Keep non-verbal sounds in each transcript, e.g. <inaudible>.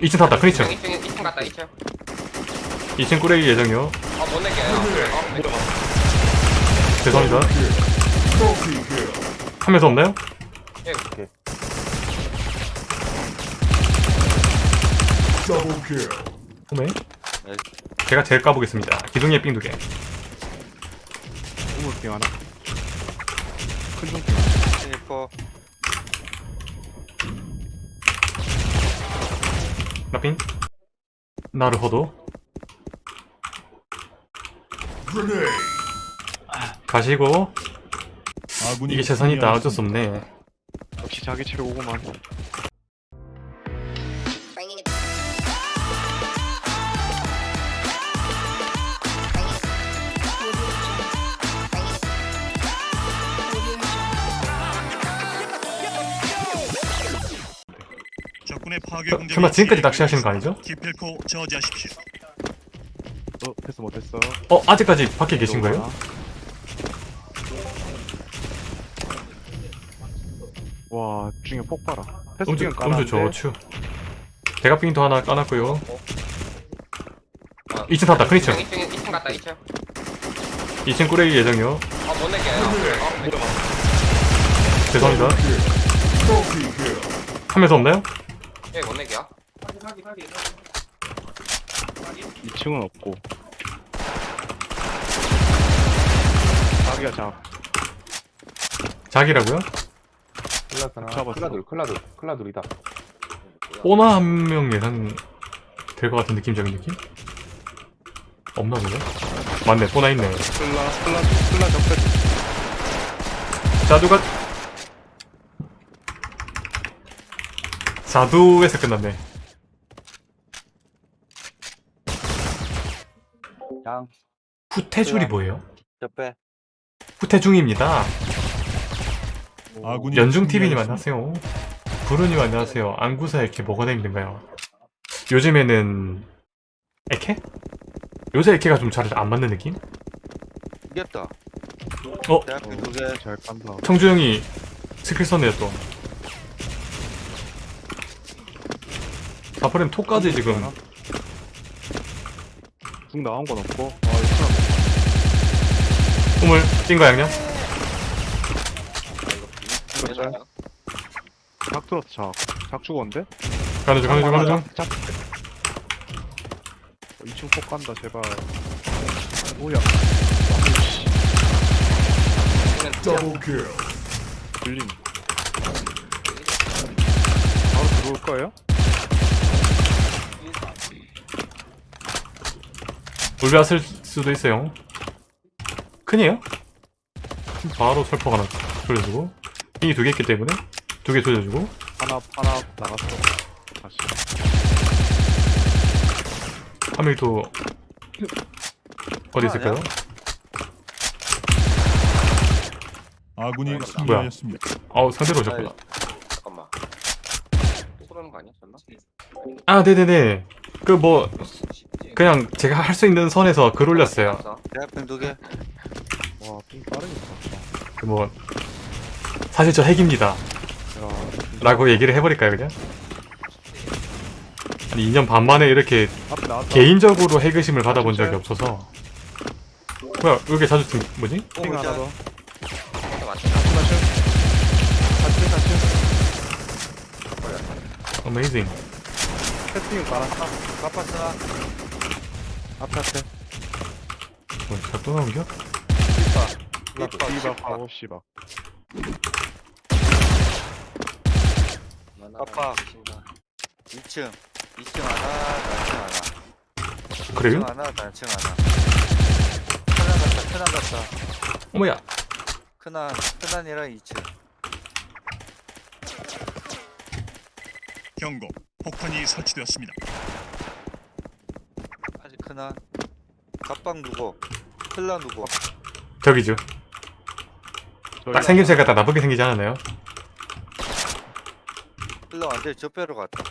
2층 탔다 큰 2층. 2층 2층 갔다 2층. 2층 꾸레기 예정이요. 어못 낼게요. 어, 못 낼게요. 죄송합니다. 한명더 없나요? 예. 오메 제가 제일 까보겠습니다. 기둥에 삥 두개. 우물빙 하나? 큰 종빙 스니퍼 나삥 나르호도? 가시고. 이게 최선이다. 어쩔 수 없네. 역시 자기 최고구만 설마 지금까지 낚시하시는 거 아니죠? 기필코 저지하십시오. 어 패스 못했어. 어 아직까지 밖에 계신 거예요? 와 중에 폭 봐라. 패스 음주 음주 저추. 대가 삥도 하나 까놨고요. 2층 탔다 큰 2층. 2층 2층 갔다 2층. 2층 꾸레기 예정이요. 어 못 낼게요. 어, 못 낼게요. 죄송합니다. 한명더 없나요? 예못 낼게요 2층은 없고. 자기가 자. 자기라고요? 클라스나. 잡았어. 클라둘 클라둘 클라둘이다. 오나 한 명 예상 될 것 같은 느낌적인 느낌? 없나 보네? 맞네 뽀나 있네. 클라 클라 클라 적배 자두가 자두에서 끝났네 양 후퇴줄이 뭐예요? 옆에 후퇴중입니다 아군이 연중TV님. 안녕하세요 부르님 안녕하세요 안구사 이렇게 뭐가 다 힘든가요? 요즘에는 에케? 요새 에케가 좀 잘 안 맞는 느낌? 이겼다 어? 대학교 두개 잘 깐다 청주 형이 스킬 썼네요 또 사프렘 톡까지 지금. 중 나온 건 없고. 아 이거 꿈을 찐거 양념? 큰 짤. 작 들었어 작작 죽었는데? 가는 중 가는 중 가는 중. 작 2층 폭 간다 제발. 오야. 들림. 바로 들어올 거예요? 울베 왔을 수도 있어요. 큰이에요? 바로 설포 하나 돌려주고. 빙이 두 개 있기 때문에 두 개 돌려주고. 하나 하나 나갔어. 다시. 한 명이 또 어디 있을까요? 아군이 승리하였습니다. 아우 상대로 오셨구나. 잠깐만. 또 그러는 거 아니야? 설마? 아 네네네. 그 뭐 그냥 제가 할 수 있는 선에서 글 올렸어요. 대학교 두개. 와삥 빠르겠다. 그뭐 사실 저 핵입니다. 야 라고 얘기를 해버릴까요 그냥? 아니 2년 반 만에 이렇게 개인적으로 핵의심을 받아본 적이 없어서. 뭐야 왜 이렇게 자주 등 뭐지? 삥 하나 더맞 패스팅 깔았다. 갚았으나 앞에 앞에 뭐 작동 나온겨? 리퍼 씨박 하고 씨박 갚아 2층. 2층 하나 단층 하나. 그래요? 2층 하나 단층 하나. 큰한 갔다 큰한 갔다. 어머야. 큰한 큰한이랑 2층. 경고. 폭탄이 설치되었습니다. 아직 큰한 갑방 누구 클라 누구 저기죠. 딱 생김새가 다 나쁘게 생기지 않았나요? 클라 완전히 저배로 갔다.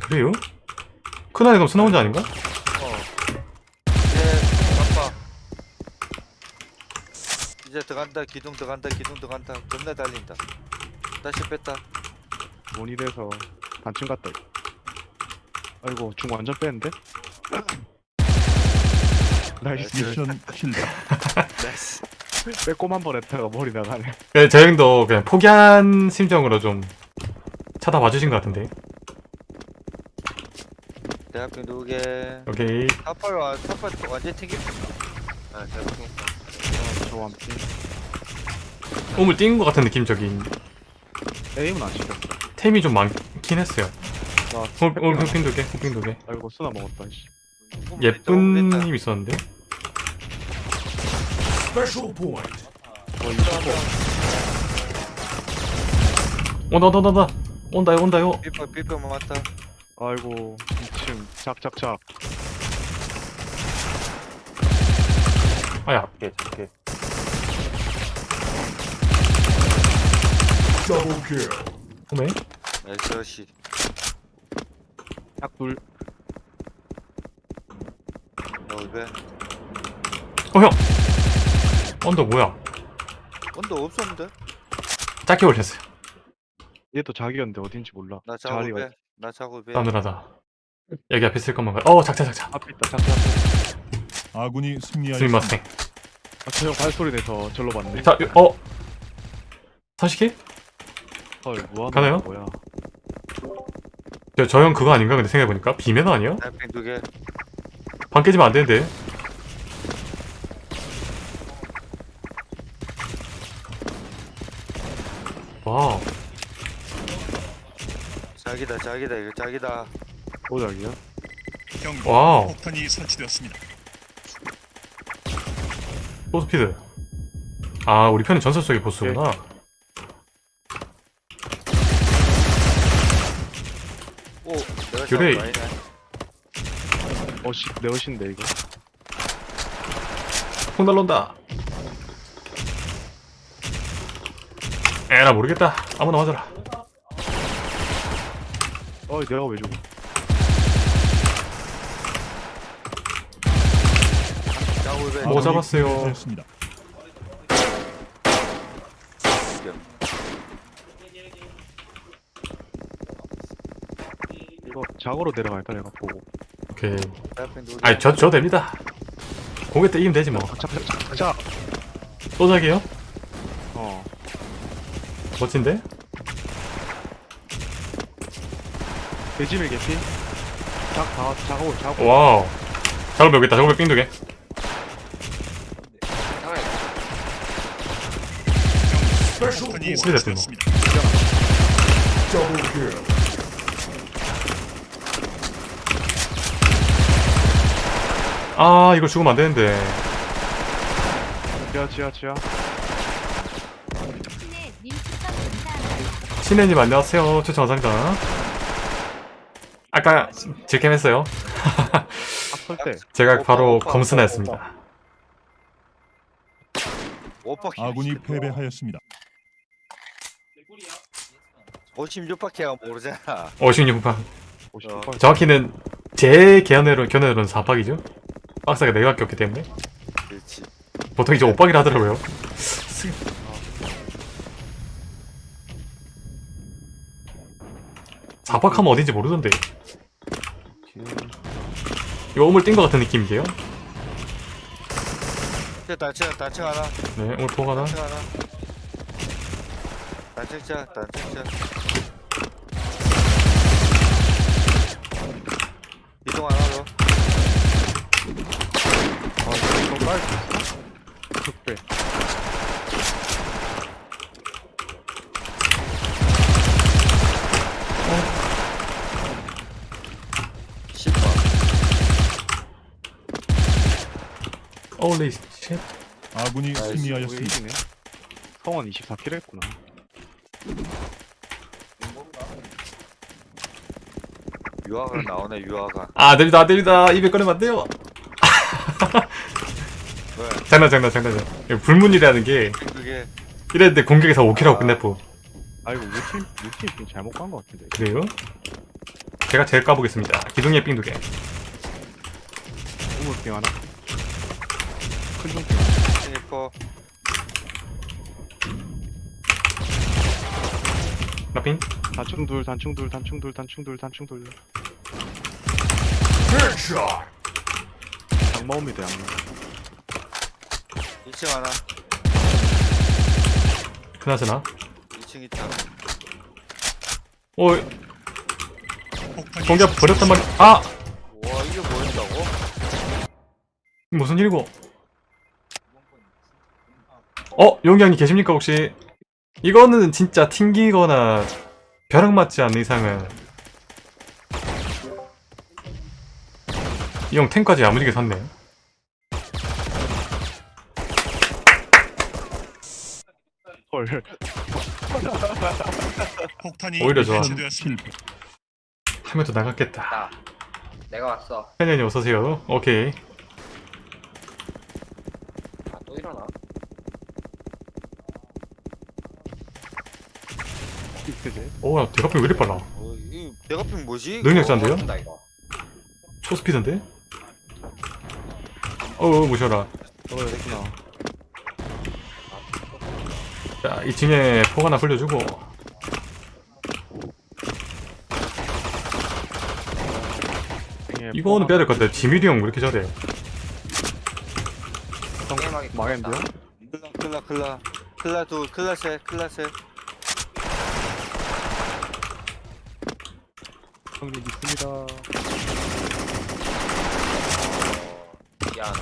그래요? 큰아이 그럼 순나 혼자 아닌가? 어. 이제 갑방. 이제 들어간다 기둥 들어간다 기둥 들어간다. 겁나 달린다. 다시 뺐다. 원이돼서 단층 갔다 아이고 중 완전 뺐는데? <laughs> 나이스 미션 실패. 나이스. 빼꼼 한 번 했다가 머리 나가네 네, 저 형도 그냥 포기한 심정으로 좀 쳐다봐 주신 것 같은데. 대학교 누구게? 오케이. 탑발 와, 탑발 완전 튕기. 아, 잘 생겼다. 저 완피 우물 뛴것 같은 느낌 저기 에임은 안 시켰어 템이 좀 많긴 했어요. 나 오늘 오늘 흑핑 두 개, 흑핑 두 개. 아이고 쓰나 먹었다 씨 예쁜 님 있었는데. 온다 온다 온다 온다. 온다요 온다요. 삐퍼 삐퍼 맞다. 아이고 2층 작작작 아야. 작게 작게 오네. 나이스 씨. 약둘 너왜 어 형. 언더 뭐야? 언더 없었는데? 짧게 올렸어요. 얘도 자기였는데 어딘지 몰라 나 자리가 작업해. 나 작업해. 싸늘하다. 여기 앞에 있을 것만 가. 어 작자 작자. 앞에 있다 작작 아군이 승리하였습니다. 스미마생. 아 저형 발소리 내서 절로 봤네 자, 어. 선식해? 헐 뭐하는 가나요? 거야 저, 저형 그거 아닌가? 근데 생각해보니까 비매너 아니야? 두 개. 방 깨지면 안 되는데. 와우. 자기다 자기다 이거 자기다. 오작이야? 경고. 와우. 폭탄이 설치되었습니다. 소스피드. 아, 우리 편은 전설 속의 보스구나. 그래. 작업 아니네. 어씨 내 어신데 이거 폭 날론다. 에라, 모르겠다. 아무나 맞아라. 어이 내가 왜 죽어. 뭐 잡았어요. 작으로 내려갈까 내가 보고 오케이. 아니, 저, 저 됩니다. 고개 때 이기면 되지 뭐. 작작작작 또작이에요? 어 멋진데? 돼지밀 개피 작다 작업 작업 와우. 작업 여기 있다. 작업 빙두 개. 소리 났어, 설 아, 이거 죽으면 안 되는데. 지하 지하 지하. 신혜님 안녕하세요. 추천 감사합니다. 아까 질캠 했어요. 설때 제가 오빠, 바로 검순했습니다. 오빠 아군이 패배하였습니다. 56밖에 모르잖아. 56판. 58 정확히는 제 견해로, 견해로는 4박이죠. 박스가 4개밖에 없기 때문에. 그렇지. 보통 이제 5박이라 하더라고요. 사박하면 어딘지 모르던데. 이거 우물 뛴 것 같은 느낌인데요? 네, 우물 포가 하나. 단층 하나. 단층자 단층자. 이동 하나 Holy shit. 아군이 승리하였습니다. 성원 24킬 했구나 유아가 나오네 유아가. 아, 안 됩니다. 입에 꺼내면 안 돼요. 왜? 장난, 장난, 장난. 장난. 이거 불문이라는 게 그게 이랬는데 공격에서 5킬하고 끝냈고. 아이고 우리 팀 우리 팀좀 잘못 간 것 같은데 그래요? 제가 제일 까보겠습니다. 기둥의 삥두 개. 우물빙 하나 스니퍼 나삥. 단충 둘 단충 둘 단충 둘 단충 둘 단충 둘 양마옵니다 양마 2층 하나. 그나저나 2층 있다. 어 폭탄이 정답 버렸단 말이 아와 이게 뭐였다고? 무슨 일이고 어 용기형님 계십니까 혹시 이거는 진짜 튕기거나 벼락 맞지 않는 이상은 이 형 탱까지 야무지게 샀네 헐 폭탄이 오히려 좋아. 하면 또 나갔겠다 나. 내가 왔어. 팬현님 어서오세요 오케이 아, 또 일어나? 오야 대가핑 왜 이리 빨라 어, 이 대가핑 뭐지? 능력자인데요? 이거. 초스피드인데? 어우 무셔라 됐구나 자 2층에 폭 하나 흘려주고 이거는 빼야 될 것 같아 지미리 형왜 이렇게 잘해 망했는데요? 클라 클라 클라 클라 둘 클라 셋 클라 셋 형님 믿습니다 미안.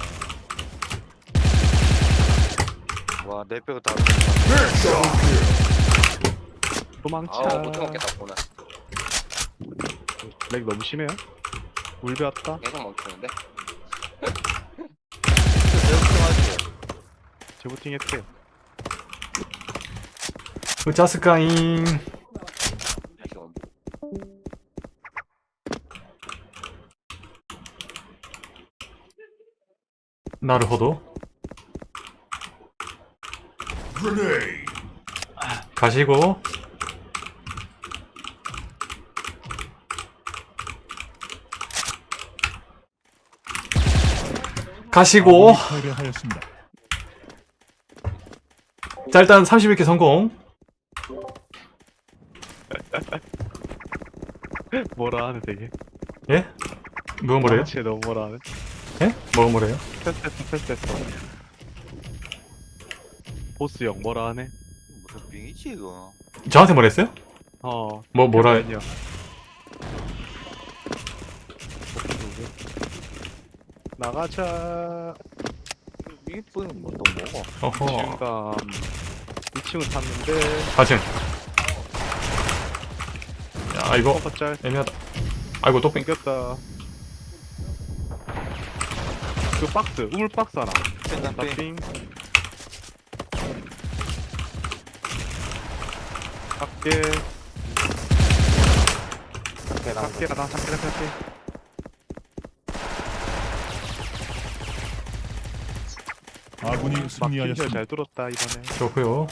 와내 빼고 다 도망쳐 아우 못 먹겠다 오늘. 렉 너무 심해요? 물 배웠다? 계속 멈추는데. 재부팅 했대 으짜스까잉 나르호도 가시고. 자 일단 31개 성공 뭐라 하네 되게 예? 뭐가 뭐래요? 쟤 너무 뭐라 하네 예? 뭐가 뭐래요? 패스했어 패스했어. 보스 형 뭐라 하네? 무슨 빙이지 이거? 저한테 뭐랬어요? 어. 뭐 뭐라 아니야 나가자. 이쁜 뭐또 먹어 어허. 지금 2층은 탔는데. 가층 야 이거 애매하다. 아이고 또뺑 땡겼다 그 박스 우물 박스 하나. 펜다핑 나핑 작게 밖에. 나온 작게 하나 작게 작게 아군이 막힌 승리하였습니다. 잘 뚫었다 이번에. 좋고요.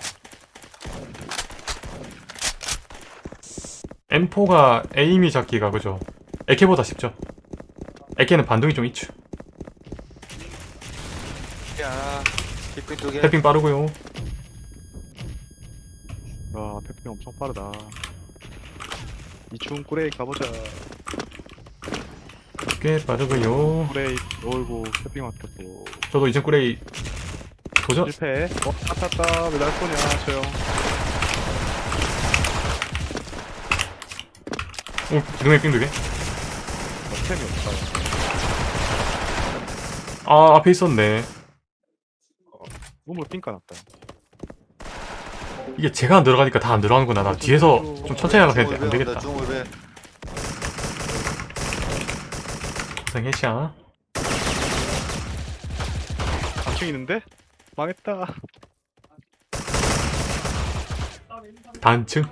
M4가 에임이 잡기가 그죠? 에케보다 쉽죠? 에케는 반동이 좀 있죠 하나 두개. 태핑 빠르고요. 와 페핑 엄청 빠르다. 이충 꾸레이 가보자. 꽤 빠르고요. 꾸레이 어이구 페핑 맡겼고. 저도 이젠 꾸레이 도전? 실패. 어? 아탔다. 왜날 쏘냐 저형. 오 지금의 삥 두개? 어, 템이 없다. 아 앞에 있었네 우물 삥 까놨다. 이게 제가 안 들어가니까 다 안 들어가는구나. 나 뒤에서 좀 천천히 하면 되는데 안 되겠다. 중울배. 고생했샤 4층 있는데? 망했다. 단층?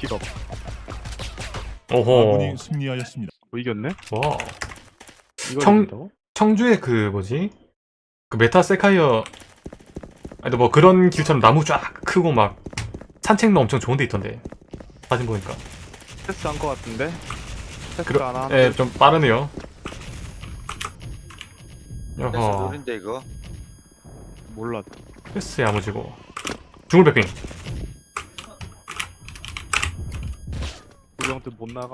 딜업 오호. 아군이 승리하였습니다. 뭐 이겼네? 와. 청-? 청주에 그 뭐지 그 메타세쿼이아 아니 뭐 그런 길처럼 나무 쫙 크고 막 산책로 엄청 좋은 데 있던데 사진 보니까 패스 한거 같은데? 패스 그러- 안 한. 예좀 빠르네요 여허 노린데 이거 몰라. 패스 야무지고 중울배핑 우리 형들 못 나가.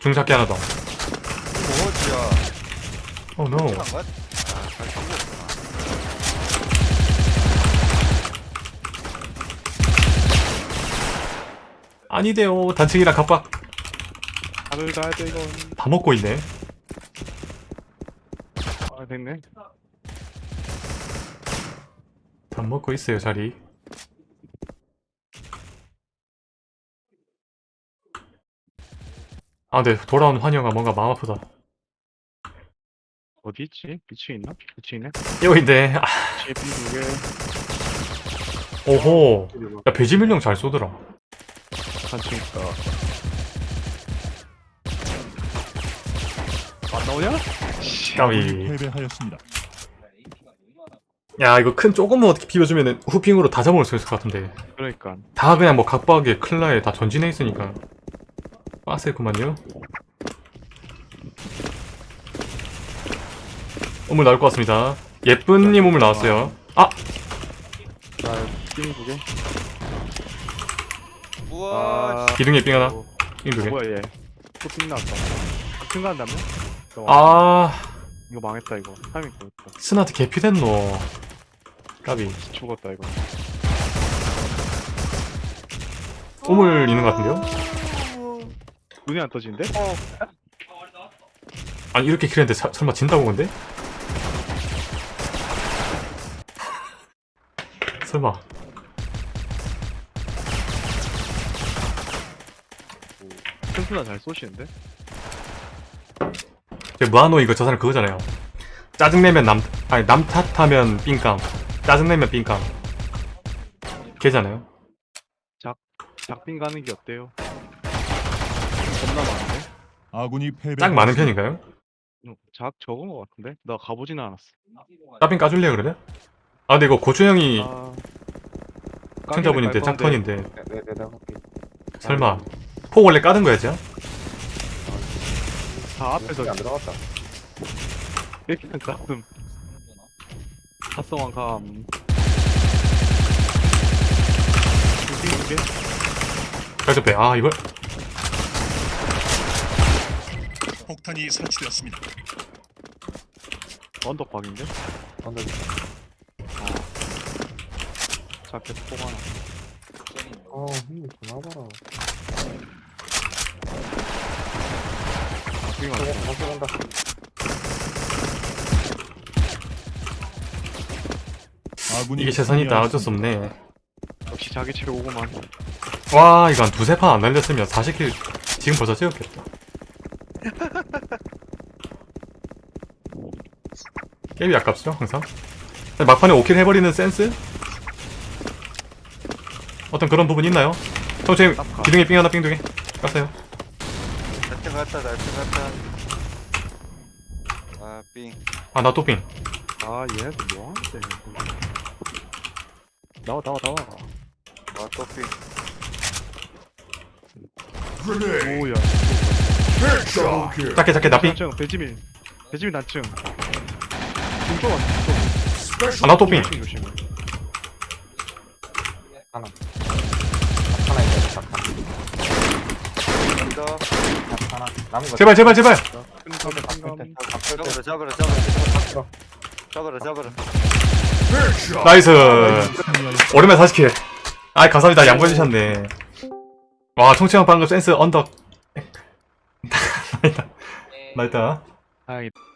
중작기 하나 더. 뭐지야? 아잘 잡았구나. 아니대요. 단층이랑 갑박 다들 가야 돼 이건. 다 먹고 있네. 아 됐네. 다 먹고 있어요, 자리. 아, 네. 돌아온 환영아 뭔가 마음 아프다. 어디 있지? 미치 있나? 미치 있네. 여기인데. 아, 미치 두 개. 오호. 야, 배지밀령 잘 쏘더라. 단층 있다. 안 나오냐? 까비. 패배하였습니다. 야, 이거 큰 조금만 어떻게 비벼주면 후핑으로 다 잡아올 수 있을 것 같은데. 그러니까. 다 그냥 뭐 각박에 클라에 다 전진해 있으니까. 빡셌구만요. 우물 나올 것 같습니다. 예쁜님 우물 나왔어요. 아! 나띵두 개. 우와. 아. 기둥에 삥 하나. 어, 삥두 개. 뭐야 얘? 또띵 나왔다. 큰 간다며? 아, 이거 망했다 이거. 타이밍 보였다. 스나트 개피 됐노. 까비. 죽었다 이거. 우물 있는 것 같은데요? 눈이 안 떠지는데? 아니, 이렇게 킬했는데 사- 설마 진다고 근데? 설마. 튼튼아 잘 쏘시는데? 제 무한노 이거 저 사람 그거잖아요. 짜증내면 남, 아니, 남 탓하면 삥감. 짜증내면 삥감. 걔잖아요. 작빙 가는 게 어때요? 겁나 많은데? 아군이 패배. 짝 많은 편인가요? 응, 작 적은 거 같은데? 나 가보지는 않았어. 짜빙 까줄래요, 그러면? 아, 근데 이거 고추 형이 아... 청자분인데 짝턴인데 네, 네, 내가 할게. 설마 폭 원래 까는 거야지? 다 앞에서 안 들어갔다. 이렇게 가슴 합성한 감 두개 두개 가서 빼. 아, 이걸 폭탄이 설치되었습니다. 언덕박인데? 언덕 자켓 포 하나 어, 힘이 그나봐라. 작빙 저거 다시 간다. 아군이 이게 최선이다. 어쩔. 수 없네. 역시 자기 최고구만 와, 이거 한 두세 판 안 날렸으면 40킬 지금 벌써 채웠겠다. <laughs> 게임이 아깝죠, 항상. 막판에 5킬 해버리는 센스? 어떤 그런 부분 있나요? 정체 기둥에 삥 하나 삥 두 개. 깠어요. 날짜 갔다 날짜 갔다. 아 삥. 아, 나 또 삥. 아 얘네들 뭐하는데 나와 나와 나와 아또 삥. 오야 작게, 작게, 나 삥. 단층 배지민 배지민 단층 중쪽 왔어 아, 나또 삥. 조심해 하나 있다, 작 하나. 간다. 작 하나. 남은 거. 제발, 제발, 제발. nice. 오랜만에 40 kill. 아, 감사합니다. 양보해주셨네. 와, 총체형 방금 센스 언덕. <laughs> 나이다. 나이다. 다행이다